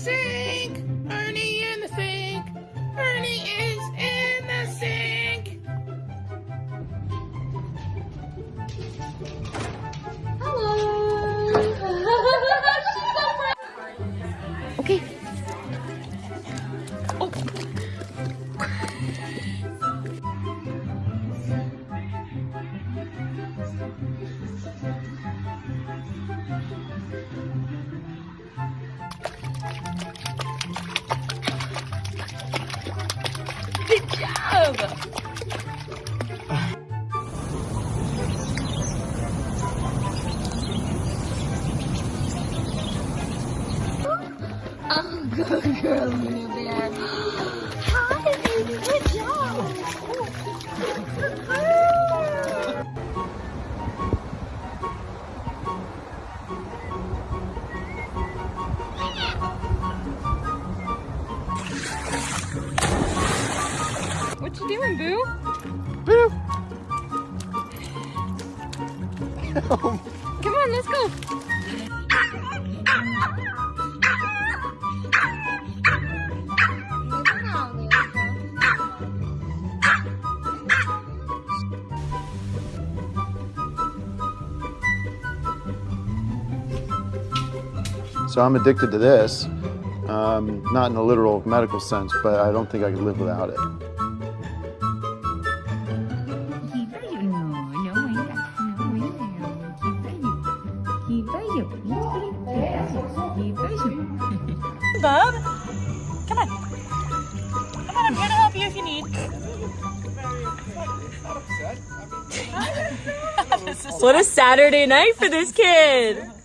sink. Ernie in the sink. Ernie is in the sink. Hello. Okay. Oh, good girl, Luna Bear. Hi. Good job. Good girl. Doing, Boo? Boo. Come on, let's go. So I'm addicted to this, um, not in a literal medical sense, but I don't think I could live without it. Bub, come on. Come on, I'm here to help you if you need. What a Saturday night for this kid.